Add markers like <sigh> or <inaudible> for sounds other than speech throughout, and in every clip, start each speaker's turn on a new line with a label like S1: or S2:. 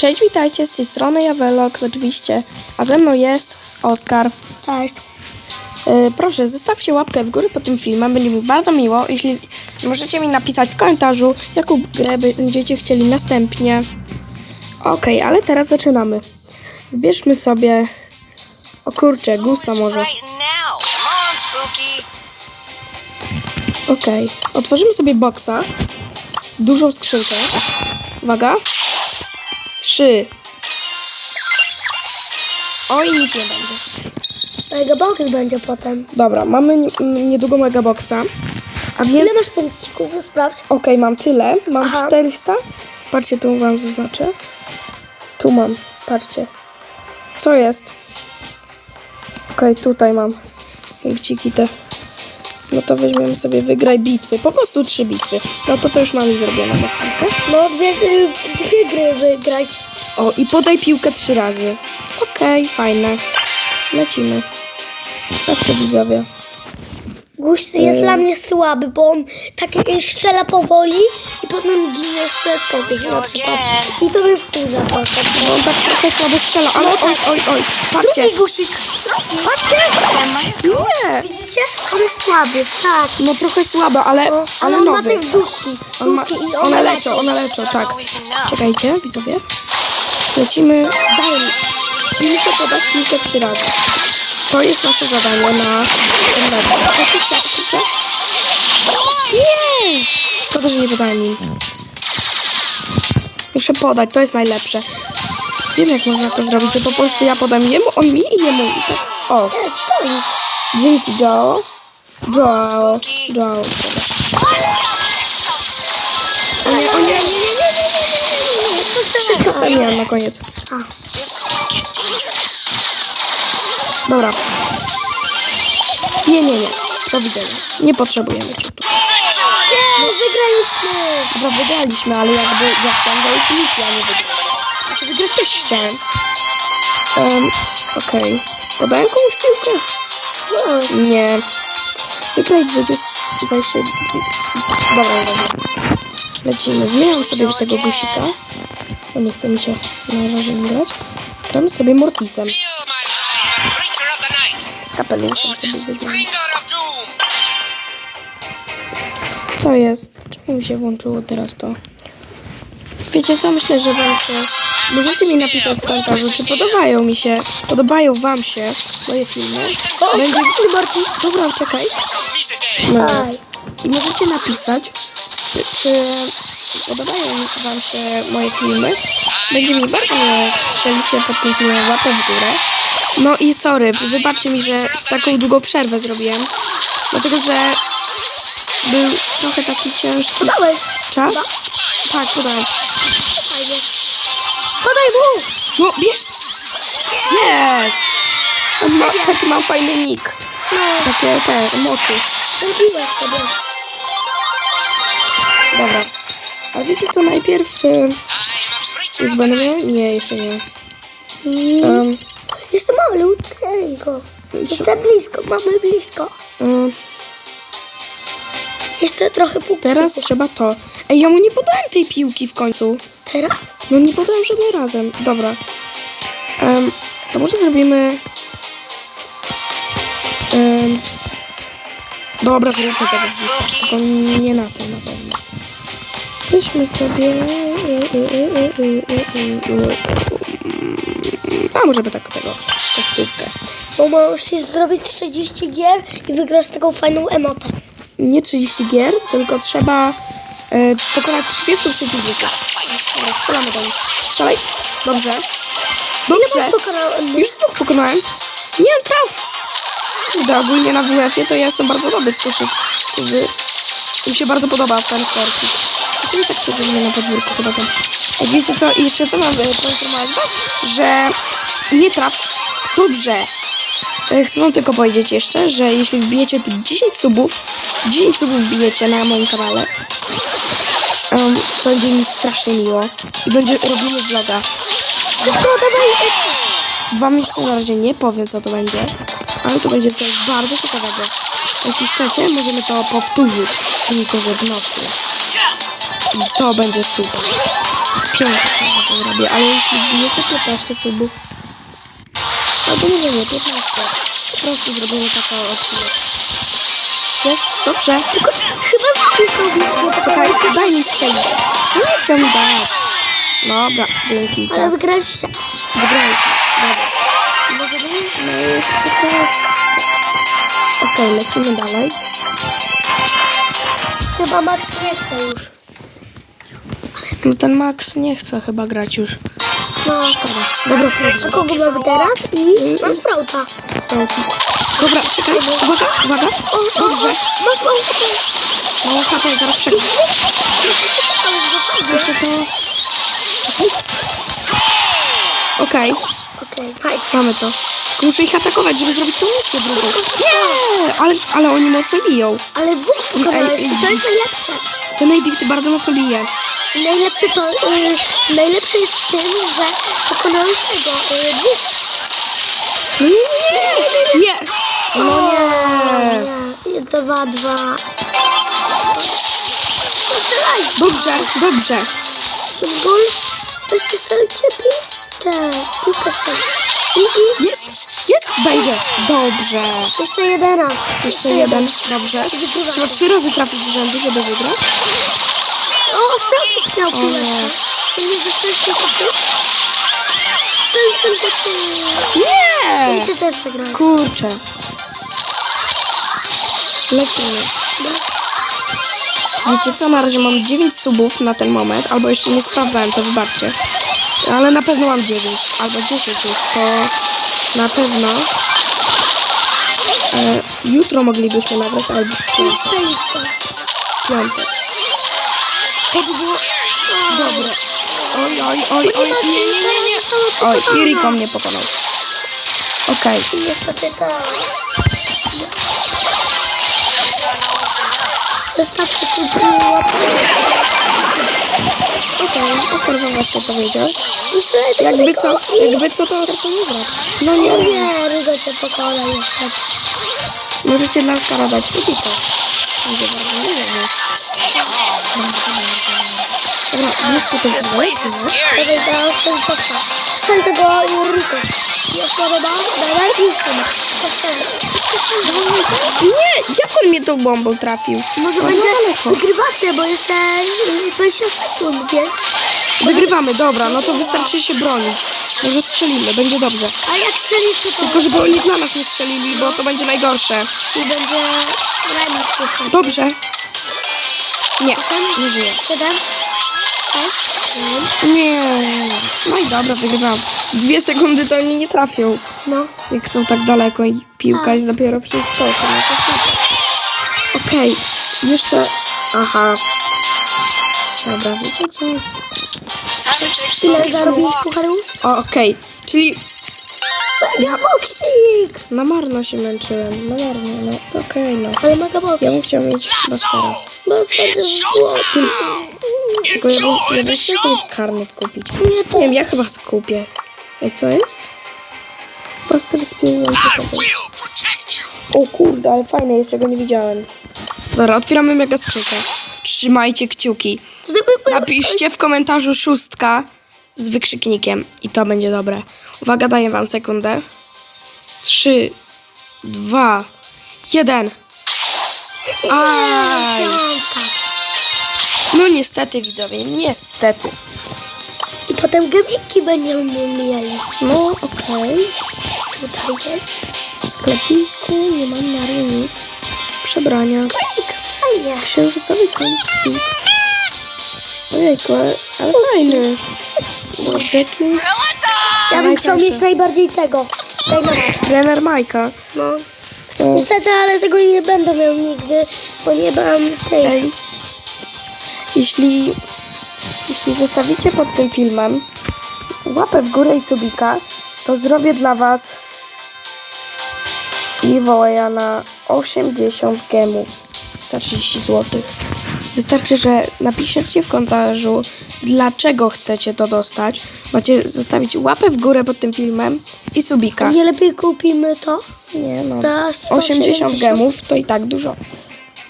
S1: Cześć, witajcie, z tej strony Jawelok oczywiście, a ze mną jest Oskar.
S2: Cześć.
S1: Yy, proszę, zostawcie łapkę w górę pod tym filmem, będzie mi bardzo miło, jeśli możecie mi napisać w komentarzu, jaką grę będziecie chcieli następnie. Okej, ale teraz zaczynamy. Wybierzmy sobie, o kurczę, gusa może. Okej, otworzymy sobie boksa, dużą skrzynkę. Uwaga. Trzy. Oj, nic nie będzie.
S2: Mega box będzie potem.
S1: Dobra, mamy m, niedługo mega boxa. A więc.
S2: Ile masz punkcików? No Sprawdź.
S1: Okej, mam tyle. Mam
S2: Aha.
S1: 400. Patrzcie, tu wam zaznaczę. Tu mam. Patrzcie. Co jest? Okej, tutaj mam. Punkciki te. No to weźmiemy sobie wygraj bitwy. Po prostu trzy bitwy. No to to już mamy zrobione na chwilkę.
S2: No dwie, y, dwie gry wygraj.
S1: O, i podaj piłkę trzy razy. Okej, fajne. Lecimy. Patrzcie widzowie.
S2: Guś jest
S1: Y.
S2: dla mnie słaby, bo on tak strzela powoli i potem ginie w przeskoku na przykład. I to mnie wkurza trochę.
S1: Bo on tak trochę słabo strzela, ale oj, oj, oj. Patrzcie.
S2: Drugi gusik.
S1: Patrzcie! Nie!
S2: Widzicie? On jest słaby. Tak.
S1: No trochę słabe, ale,
S2: Ale
S1: ale
S2: on ma
S1: nowy.
S2: te duszki.
S1: On ma, one leczą, one leczą, tak. Czekajcie, widzowie. Lecimy. Daj mi. Piłkę podać piłkę trzy razy. To jest nasze zadanie na ten mecz. Kurczę, kurczę. Nie! Szkoda, że nie podałem im. Muszę podać, to jest najlepsze. Wiem, jak można to zrobić, że po prostu ja podam jemu, on mi i jemu. I tak. O, dzięki Joe. Joe. Joe. O nie, o nie, nie, nie. Wszystko spełniłem na koniec.
S3: Dangerous.
S1: Dobra. Nie, nie, nie. Do widzenia. Nie potrzebujemy cię tu.
S2: Nie, wygraliśmy.
S1: Dobra, wygraliśmy, ale jakby ja chciałem zająć misję, a nie wygrać. Znaczy wygrać też chciałem. Um, Okej. Podałem komuś piłkę?
S2: No,
S1: Nie. Wygraj 20... 20... Dobra, dobra. Lecimy. Zmieniam sobie do tego guzika. Bo nie chce mi się na razie grać. Gramy sobie Mortisem. Z kapeluszem sobie
S4: Mortis,
S1: weźmiemy. Co jest? Czemu mi się włączyło teraz to? Wiecie co? Myślę, że wam się... Możecie mi napisać w komentarzu, czy podobają mi się, podobają wam się moje filmy. Będzie... Dobra, czekaj. No. I możecie napisać, czy podobają wam się moje filmy. Będzie mi bardzo miło, strzelicie pod filmem łapę w górę. No i sorry, wybaczcie mi, że taką długą przerwę zrobiłem. Dlatego, że był trochę taki ciężki
S2: Podałeś.
S1: czas. Tak, podałem.
S2: Fajnie. Podaj mu.
S1: No, bierz! Jest! On ma, taki mam fajny nick. Takie te mocy.
S2: Zrobiłeś sobie.
S1: Dobra. A wiecie co, najpierw...
S4: Creature
S1: już będę? Nie, jeszcze nie.
S2: I...
S1: Um,
S2: Jeszcze malutkiego. Jeszcze blisko, mamy blisko.
S1: um,
S2: Jeszcze trochę punkcików.
S1: teraz trzeba to. Ej, ja mu nie podałem tej piłki w końcu.
S2: Teraz?
S1: No nie podałem żadnym razem. Dobra. Um, to może zrobimy... Um, dobra, zróbmy tego. Tylko nie na tym na pewno. Weźmy sobie... A może by tak tego. Kosztówkę.
S2: Bo możesz zrobić 30 gier i wygrasz taką fajną emotę.
S1: Nie 30 gier, tylko trzeba e, pokonać 30 przeciwników. Strzelamy nich. Strzelaj. Dobrze. Dobrze. Już dwóch pokonałem. Nie, traf. Kurde, ogólnie na WF-ie to ja jestem bardzo dobry z koszyk. Mi się bardzo podoba ten sportik. Sobie tak codziennie na podwórku chyba tam. A wiecie co, jeszcze co mam e, poinformować was? Że nie traf. Dobrze. E, Chcę wam tylko powiedzieć jeszcze, że jeśli wbijecie tu 10 subów, 10 subów wbijecie na moim kanale, um, to będzie mi strasznie miło. I będzie robimy vloga.
S2: Dawaj.
S1: Wam jeszcze na razie nie powiem, co to będzie, ale to będzie coś bardzo ciekawego. Jeśli chcecie, możemy to powtórzyć, tylko że w nocy. To będzie super. dziesiątkę to zrobię, ale jeśli wbijecie 15 subów, albo nie wiem, 15, po prostu zrobimy taką odcinek. Jest? Dobrze.
S2: Tylko chyba zrobił
S1: Czekaj, daj mi strzelić. No nie chciał mi dać. Dobra, dzięki,
S2: Ale
S1: tak.
S2: wygraliście.
S1: Wygraliśmy. Dobra. No jeszcze teraz... Okej, lecimy dalej.
S2: Chyba Max nie chce już.
S1: No ten Max nie chce chyba grać już.
S2: No.
S1: Szkoda. Dobra,
S2: A kogo mamy teraz? I mam Sprouta.
S1: Dobra, czekaj, uwaga, uwaga. Dobrze.
S2: Masz mało HP.
S1: Mało HP, zaraz przegram. Jeszcze to... Okej,
S2: Okej, fajnie.
S1: mamy to. Tylko muszę ich atakować, żeby zrobić tą misję drugą. Nie, ale, ale oni mocno biją.
S2: Ale dwóch pokonałeś to jest najlepsze.
S1: Ten AD bardzo mocno bije.
S2: Najlepsze to, y, najlepsze jest w tym, że pokonałeś tego, y, dwóch.
S1: Nie, nie, nie. No nie.
S2: Dwa, dwa.
S1: Dobrze, dobrze.
S2: Gol. Weźcie strzelcie piłkę. Piłkę strzelaj. I, i.
S1: Jest, jest, będzie. Dobrze.
S2: Jeszcze jeden raz.
S1: Jeszcze jeden, dobrze. Trzeba trzy razy trafić z rzędu, żeby wygrać.
S2: Sprawdź miał piłeczkę.
S1: nie.
S2: To zostałeś tylko ty? Strzel tylko ty.
S1: Nie!
S2: I ty też wygrałeś.
S1: Kurczę. Lecimy. Wiecie co, na razie mam 9 subów na ten moment, albo jeszcze nie sprawdzałem, to wybaczcie. Ale na pewno mam 9, albo 10 już, to na pewno e, jutro moglibyśmy nagrać, albo w piątek. Piątek. By było dobre. Oj, oj, oj, oj, nie, nie, nie, nie. Oj, i mnie pokonał. Okej,
S2: Niestety tak. Wystarczy tu łapkę.
S1: okej, Oskar wam właśnie powiedział.
S2: Niestety,
S1: Jakby co, jakby co, to Oskar nie gra. No nie,
S2: Nie, Rygo cię pokona niestety.
S1: możecie dla Oskara dać subika. Bardzo. Dobra.
S2: Dawaj. Strzel tego? Dawaj, i strzel.
S1: Nie, jak on mnie tą bombą trafił?
S2: Może
S1: No,
S2: będzie wygrywacie, bo jeszcze y, 20 sekund, więc...
S1: Wygrywamy, dobra, no to wystarczy się bronić. Może strzelimy, będzie dobrze.
S2: A jak strzelicie, to
S1: Tylko żeby oni dla nas nie strzelili, bo to będzie najgorsze.
S2: i będzie remis.
S1: Dobrze. Nie, nie żyje.
S2: 7, 6,
S1: Nie. No i dobra, wygrywam. Dwie sekundy to oni nie trafią.
S2: no.
S1: Jak są tak daleko i piłka jest dopiero przy kołku, no. Okej, jeszcze... Aha. Dobra, wiecie co?
S2: Ile zarobiłeś pucharów?
S1: O, okej. Czyli
S2: Mega boksik!
S1: na marno się męczyłem. Na marno, no to okej, no.
S2: Ale mega boksik.
S1: Ja bym chciał mieć Bastara.
S2: Bo wtedy złoty.
S1: Tylko ja bym, ja bym chciał sobie karnet kupić.
S2: Nie, to
S1: Nie wiem, ja chyba skupię. Ej, co jest? Buster z. O kurde, ale fajne, jeszcze go nie widziałem. Dobra, otwieramy mega skrzynkę. Trzymajcie kciuki. Napiszcie w komentarzu szóstka z wykrzyknikiem i to będzie dobre. Uwaga, daję wam sekundę. Trzy, dwa, jeden. Aj! No niestety widzowie, niestety.
S2: I potem gemiki będziemy mieli.
S1: No okej.
S2: Tutaj jest.
S1: W sklepiku nie mam na nic. Przebrania.
S2: Klik. Fajnie.
S1: Księżycowy kącik. Ojejku, ale, fajny. Jackie.
S2: Ja bym chciał mieć najbardziej tego.
S1: Trener Majka.
S2: No.
S1: E,
S2: Niestety, ale tego nie będę miał nigdy, bo nie mam tej.
S1: Ej, jeśli, jeśli zostawicie pod tym filmem łapę w górę i subika, to zrobię dla Was giveawaya na 80 gemów za 30 zł. Wystarczy, że napiszecie w komentarzu, dlaczego chcecie to dostać. Macie zostawić łapę w górę pod tym filmem i subika.
S2: Nie lepiej kupimy to?
S1: Nie no,
S2: Za
S1: 80
S2: 170.
S1: gemów to i tak dużo.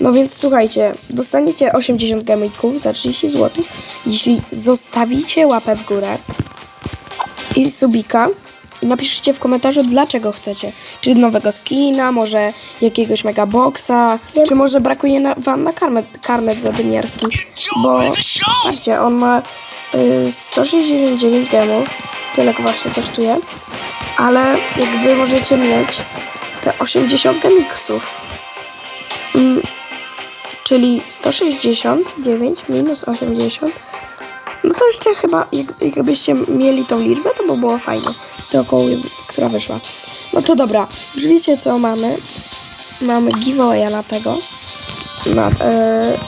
S1: No więc słuchajcie, dostaniecie 80 gamików za 30 zł, jeśli zostawicie łapę w górę i subika i napiszcie w komentarzu, dlaczego chcecie. Czy nowego skina, może jakiegoś megaboxa, czy może brakuje na, wam na karnet, karnet zadymiarski. Bo patrzcie, on ma y, 169 gemów, tyle właśnie kosztuje, ale jakby możecie mieć te 80 gemiksów. Mm, czyli 169 minus 80 no to jeszcze chyba, jak, jakbyście mieli tą liczbę, to by było fajne. To około, która wyszła. No to dobra, już wiecie co mamy. Mamy giveawaya na tego. Na e,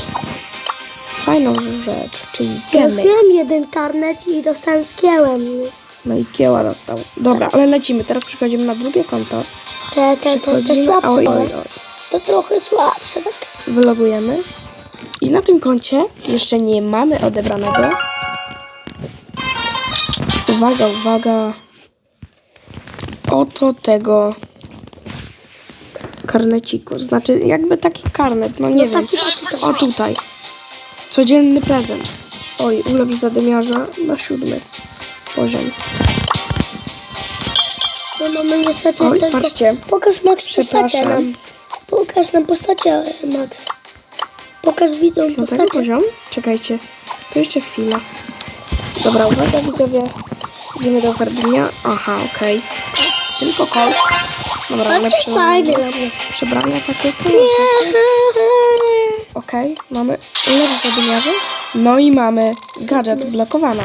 S1: fajną rzecz, czyli
S2: Ja
S1: gemy.
S2: miałem jeden karnet i dostałem z kiełem.
S1: No i kieła dostał. Dobra, ale lecimy. Teraz przechodzimy na drugie konto.
S2: Te, te, te, te słabsze.
S1: oj,
S2: no.
S1: oj, oj.
S2: To trochę słabsze, tak?
S1: Wylogujemy. I na tym koncie jeszcze nie mamy odebranego. Uwaga, uwaga. Oto tego karneciku. Znaczy jakby taki karnet, no nie
S2: No
S1: wiem.
S2: taki, taki.
S1: O tutaj. Codzienny prezent. Oj, ulepsz zadymiarza na siódmy poziom.
S2: No mamy niestety
S1: Oj,
S2: tylko...
S1: patrzcie.
S2: Pokaż Max postacie nam. Pokaż nam postacie, Max. Pokaż
S1: Piątego
S2: postacie.
S1: poziom? Czekajcie. To jeszcze chwilę. Dobra, uwaga widzowie. Idziemy do oferty Aha, okej. Tylko kol. Dobra,
S2: to
S1: lepsze
S2: jest fajne
S1: przebrania takie są. Okej, mamy lepsze zadymiarze. No i mamy gadżet blokowana.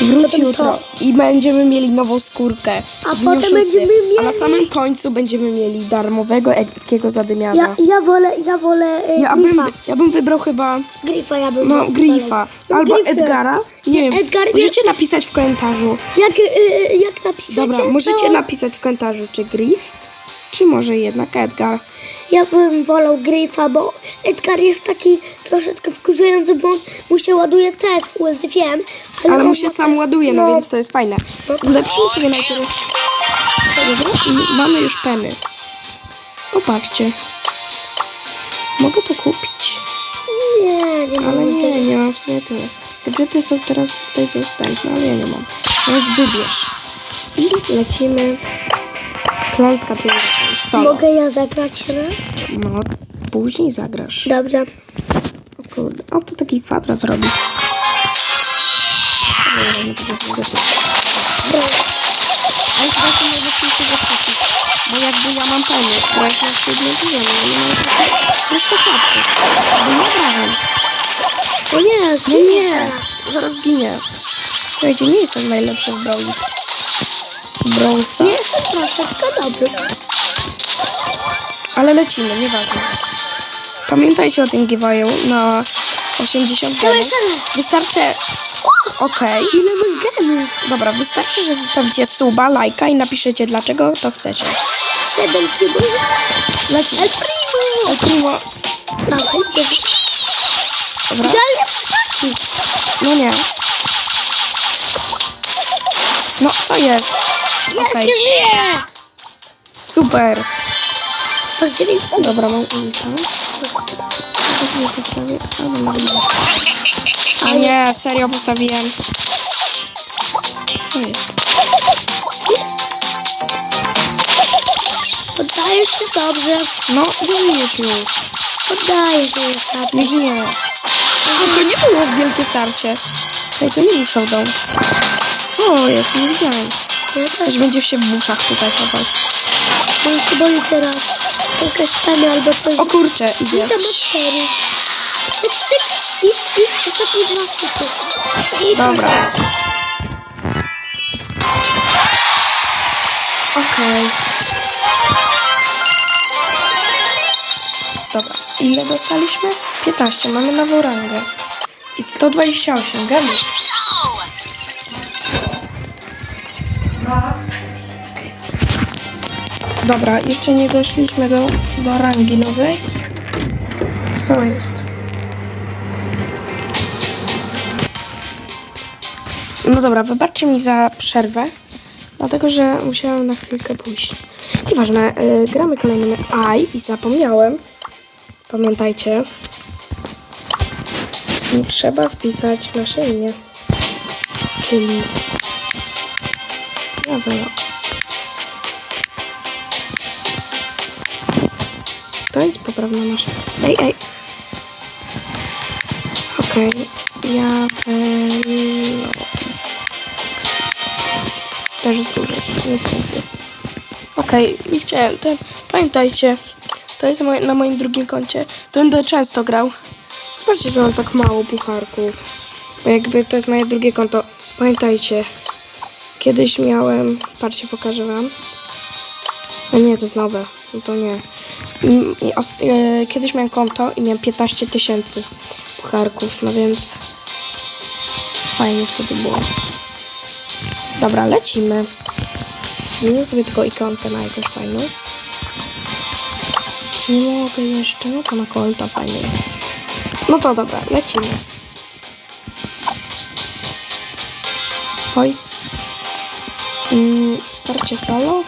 S1: Wróć jutro
S2: to.
S1: i będziemy mieli nową skórkę.
S2: A
S1: dniu
S2: potem
S1: szóstym.
S2: będziemy
S1: A na
S2: mieli-
S1: samym końcu będziemy mieli darmowego epickiego zadymiarza.
S2: Ja, ja wolę, ja wolę y,
S1: Ja bym,
S2: Grifa.
S1: ja bym wybrał chyba
S2: Grifa ja bym
S1: no. Grifa
S2: No,
S1: albo. Edgara. Nie wiem,
S2: Edgar,
S1: możecie napisać w komentarzu.
S2: Jak, y, y, jak napiszecie,
S1: Dobra, możecie
S2: to
S1: napisać w komentarzu, czy Grif, czy może jednak Edgar.
S2: Ja bym wolał Grifa, bo Edgar jest taki troszeczkę wkurzający, bo on mu się ładuje też, ulty wiem. Ale,
S1: Ale mu się sam
S2: tak-
S1: ładuje, no,
S2: no.
S1: więc to jest fajne. Ulepszymy sobie najpierw i mamy już peny. Opatrzcie. Mogę to kupić,
S2: Nie, nie
S1: ale
S2: mam
S1: nie,
S2: tego.
S1: nie mam w sumie tyle. Gadżety są teraz tutaj dostępne, ale ja nie mam. Więc wybierz. I lecimy. Klęska, czyli solo.
S2: Mogę ja zagrać raz?
S1: No, później zagrasz.
S2: Dobrze.
S1: O kurde, o to taki kwadrat zrobi. Ale chyba to najlepsze ze wszystkich. Bo jakby ja mam panię, która jest na siódmym poziomie, nie mam troszkę słabszy. Bo nie obrażam.
S2: O nie,
S1: No
S2: zginie.
S1: nie, zaraz zginie. Słuchajcie, nie jestem najlepszy w Brawli. Brawlsa.
S2: Nie jestem troszeczkę dobry.
S1: Ale lecimy, nieważne. Pamiętajcie o tym giveawayu na 80
S2: Dawaj
S1: gemów. Wystarczy... Okej.
S2: Ile masz gemów?
S1: Dobra, wystarczy, że zostawicie suba, lajka i napiszecie dlaczego to chcecie.
S2: Siedem kibów.
S1: Lecimy.
S2: El Primo.
S1: El Primo.
S2: Dawaj.
S1: Dobra.
S2: Idealnie krzaki.
S1: No nie. No, co jest?
S2: Jest,
S1: Okej.
S2: nie żyje.
S1: Super.
S2: Masz dziewięć punktów.
S1: Dobra, mam ulta. To sobie postawię. A, no, nie, serio postawiłem. Co jest?
S2: Poddajesz się dobrze.
S1: No, żyjesz już.
S2: Poddajesz się niestety.
S1: Nie żyję. No, to nie było wielkie starcie. Ej, to nie był showdown. Co jest? Nie widziałem. Ktoś będzie się w uszach tutaj chować.
S2: Bo już się boli teraz. Czy jakaś pena albo coś.
S1: O kurczę, idzie.
S2: I ma cztery. Cyk, cyk. I, i ostatnie dwa cyky. I
S1: Dobra. Okej. Dobra. Ile dostaliśmy? 15. Mamy nową rangę. I 128 gemów. Dobra, jeszcze nie doszliśmy do, do rangi nowej. Co jest? No dobra, wybaczcie mi za przerwę, dlatego że musiałam na chwilkę pójść. Nieważne, y, gramy kolejnym AI i zapomniałem, pamiętajcie, trzeba wpisać nasze imię, czyli Rawela. To jest poprawna nasza. Ej, ej. Okej. Ja Też jest duży, niestety. Okej, nie chciałem ten. Pamiętajcie, to jest na moim drugim koncie. To będę często grał. Zobaczcie, że mam tak mało pucharków. Bo jakby to jest moje drugie konto. Pamiętajcie, kiedyś miałem. Patrzcie, pokażę wam. A nie, to jest nowe. No to nie. E, Kiedyś miałem konto i miałem 15 tysięcy pucharków, no więc fajnie wtedy było. Dobra, lecimy. Zmienię sobie tylko ikonkę na jakąś fajną. Nie mogę jeszcze, no to na kolta fajny jest. No to dobra, lecimy. Oj. Mm, starcie solo?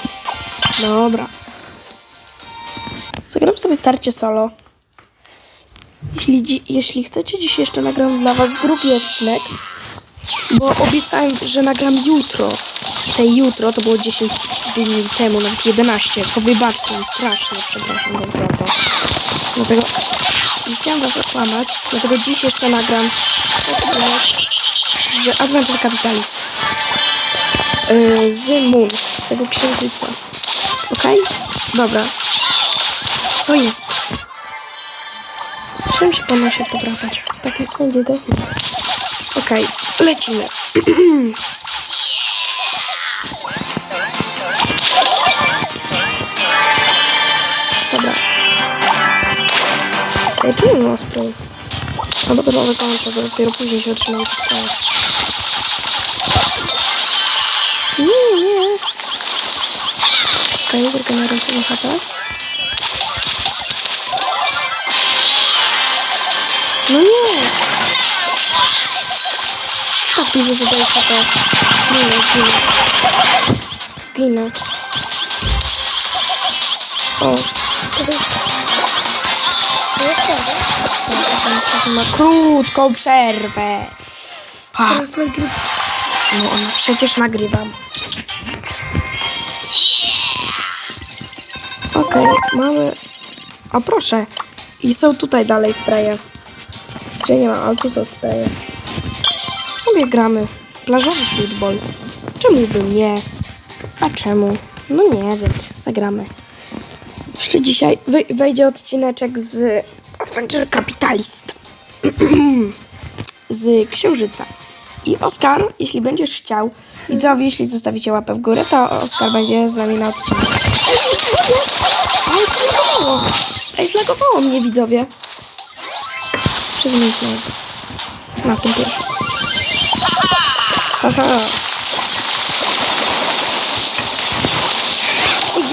S1: Dobra. Zagram sobie starcie solo. Jeśli, jeśli chcecie, dziś jeszcze nagram dla was drugi odcinek, bo obiecałem, że nagram jutro. Te jutro to było 10 dni temu, nawet 11. To wybaczcie mi strasznie, przepraszam was za to. Dlatego nie chciałam was okłamać, dlatego dziś jeszcze nagram odcinek z Adventure Capitalist. Yy, z Moon, tego księżyca. Okej? Dobra. Co jest? Czym się pan się powracać? Tak jest wszędzie, to jest nas. Okej, lecimy. Dobra. Ej, czemu nie ma sprayów? No bo to nowe konto, to dopiero później się otrzymają te sprawy. Nie, nie. Okej, zregeneruj sobie HP. Dużo zadaje HP. Nie, zginę. Zginę. O. Ma krótką przerwę. Ha,
S2: Teraz nagrywam.
S1: no ona przecież nagrywam. Okej, mamy... O proszę. I są tutaj dalej spreje. Gdzie nie ma, ale tu są spreje. Sobie gramy. Plażowy futbol. Czemu by nie? A czemu? No nie wiem. Zagramy. Jeszcze dzisiaj wejdzie odcineczek z Adventure Capitalist. <clears throat> z Księżyca. I Oskar, jeśli będziesz chciał, widzowie, jeśli zostawicie łapę w górę, to Oskar będzie z nami na odcinku. Ej, zlagowało mnie, widzowie. Przez na Na tym pierwszym. Haha.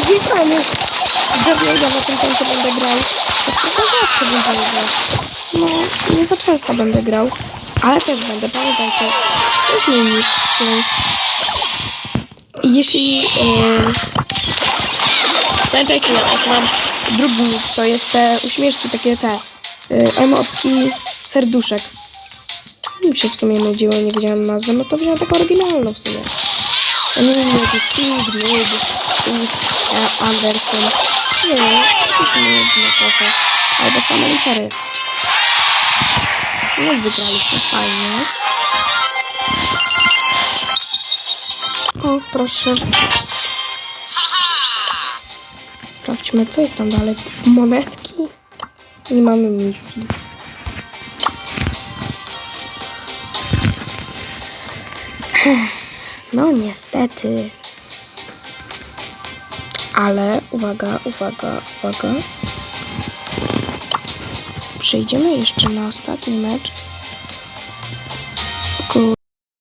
S1: Dwie mamy. Widzowie, ja na tym koncie będę grał. Tak tylko rzadko będę grał. No, nie za często będę grał. Ale też będę, pamiętajcie. To jest mini, więc... Jeśli... Yy... Pamiętajcie, jak mam drugi to jest te uśmieszki, takie te y, emotki serduszek. Mi się w sumie nudziło, nie wiedziałem nazwy, no to wziąłem taką oryginalną w sumie. A nie wiem, jakiś King, e, Anderson. Nie wiem, jakieś nudne trochę. Albo same litery. No wygraliśmy fajnie. O, proszę. Sprawdźmy, co jest tam dalej. Monetki. Nie mamy misji. No niestety. Ale uwaga, uwaga, uwaga. Przejdziemy jeszcze na ostatni mecz